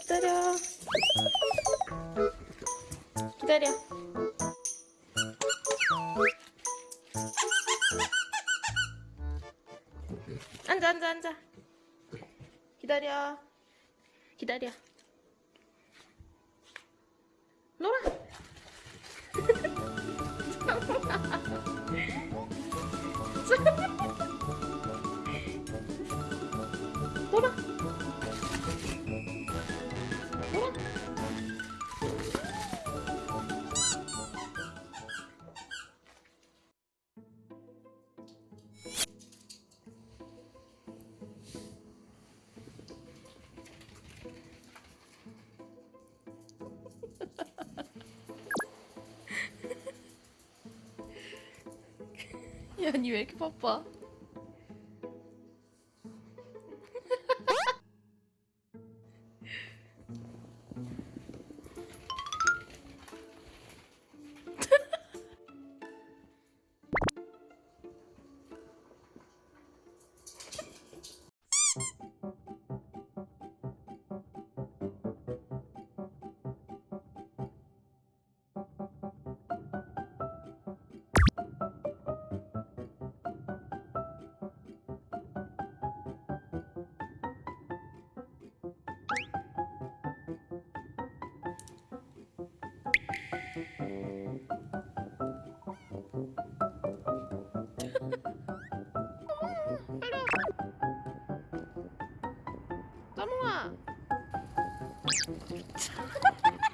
기다려. 기다려. 앉아 앉아 앉아. 기다려. 기다려. 놀아. ほら。 야, 니 왜 이렇게 바빠? 아.